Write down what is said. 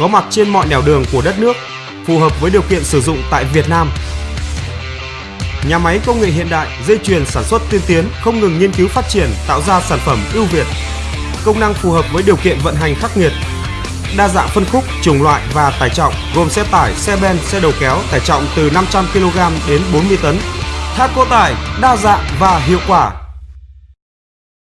có mặt trên mọi nẻo đường của đất nước, phù hợp với điều kiện sử dụng tại Việt Nam. Nhà máy công nghệ hiện đại, dây chuyền sản xuất tiên tiến không ngừng nghiên cứu phát triển, tạo ra sản phẩm ưu việt. Công năng phù hợp với điều kiện vận hành khắc nghiệt. Đa dạng phân khúc, chủng loại và tải trọng gồm xe tải, xe ben, xe đầu kéo tải trọng từ 500 kg đến 40 tấn. thác Thaco tải đa dạng và hiệu quả